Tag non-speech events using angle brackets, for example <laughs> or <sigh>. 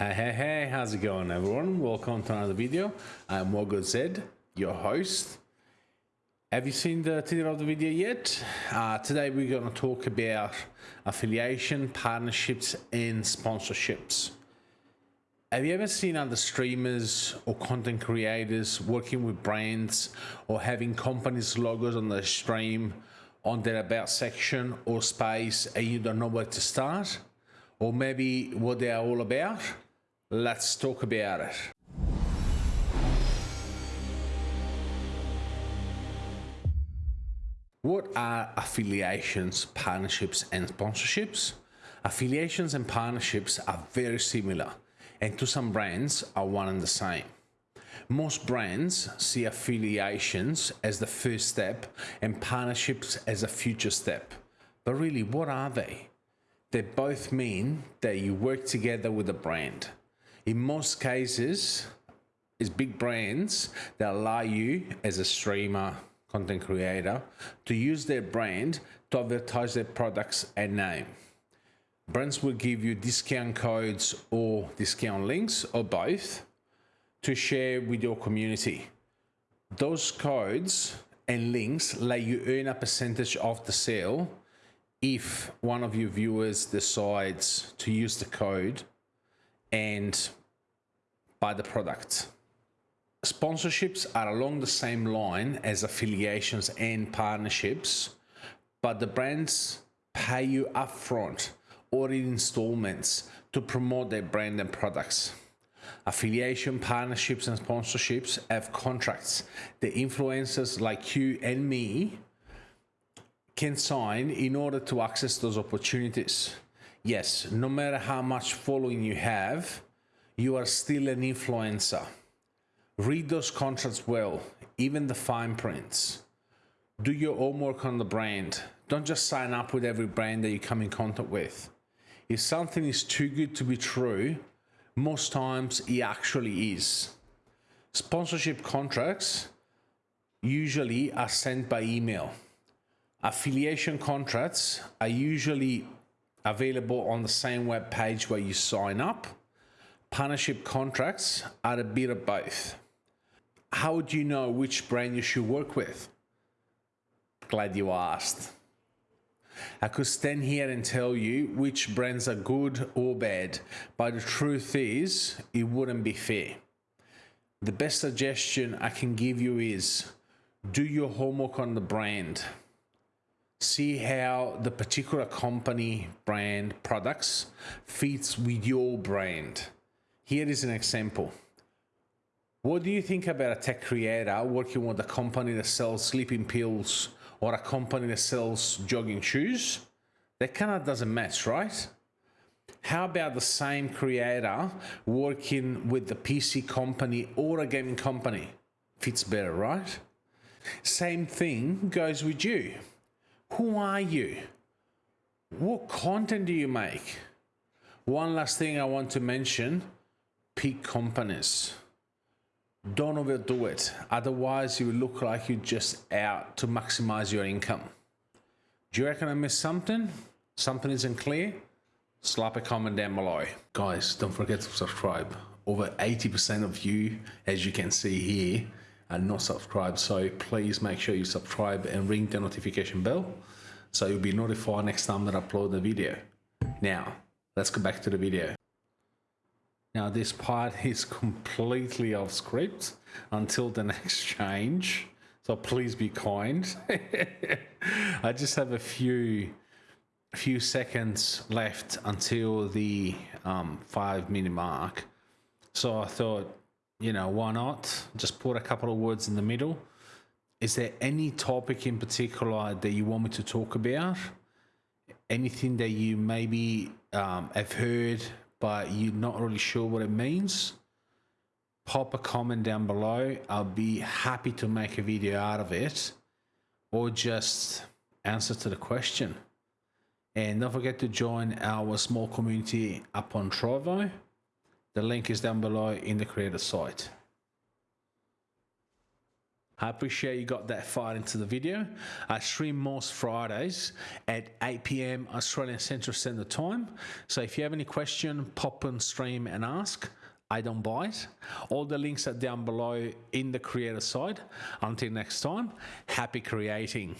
Hey, hey, hey, how's it going everyone? Welcome to another video. I'm Mogo Zed, your host. Have you seen the title of the video yet? Uh, today we're going to talk about affiliation, partnerships, and sponsorships. Have you ever seen other streamers or content creators working with brands or having companies' logos on their stream on their about section or space and you don't know where to start? Or maybe what they are all about? Let's talk about it. What are affiliations, partnerships, and sponsorships? Affiliations and partnerships are very similar, and to some brands are one and the same. Most brands see affiliations as the first step and partnerships as a future step. But really, what are they? They both mean that you work together with a brand in most cases, it's big brands that allow you as a streamer, content creator, to use their brand to advertise their products and name. Brands will give you discount codes or discount links or both to share with your community. Those codes and links let you earn a percentage of the sale if one of your viewers decides to use the code and buy the product. Sponsorships are along the same line as affiliations and partnerships, but the brands pay you upfront or in installments to promote their brand and products. Affiliation, partnerships, and sponsorships have contracts that influencers like you and me can sign in order to access those opportunities. Yes, no matter how much following you have, you are still an influencer. Read those contracts well, even the fine prints. Do your homework on the brand. Don't just sign up with every brand that you come in contact with. If something is too good to be true, most times it actually is. Sponsorship contracts usually are sent by email. Affiliation contracts are usually available on the same web page where you sign up partnership contracts are a bit of both. How do you know which brand you should work with? Glad you asked. I could stand here and tell you which brands are good or bad, but the truth is, it wouldn't be fair. The best suggestion I can give you is do your homework on the brand. See how the particular company, brand, products fits with your brand. Here is an example. What do you think about a tech creator working with a company that sells sleeping pills or a company that sells jogging shoes? That kind of doesn't match, right? How about the same creator working with the PC company or a gaming company? Fits better, right? Same thing goes with you. Who are you? What content do you make? One last thing I want to mention pick companies. Don't overdo it. Otherwise, you look like you're just out to maximize your income. Do you reckon I missed something? Something isn't clear? Slap a comment down below. Guys, don't forget to subscribe. Over 80% of you, as you can see here, are not subscribed. So please make sure you subscribe and ring the notification bell so you'll be notified next time that I upload the video. Now, let's go back to the video. Now this part <laughs> is completely off script until the <laughs> next change. So please be kind. <laughs> I just have a few few seconds left until the um, five minute mark. So I thought, you know, why not? Just put a couple of words in the middle. Is there any topic in particular that you want me to talk about? Anything that you maybe um, have heard but you're not really sure what it means, pop a comment down below. I'll be happy to make a video out of it or just answer to the question. And don't forget to join our small community up on Trovo. The link is down below in the creator site. I appreciate you got that far into the video. I stream most Fridays at 8 p.m. Australian Central Standard Time. So if you have any question, pop on stream and ask. I don't bite. All the links are down below in the creator side. Until next time, happy creating.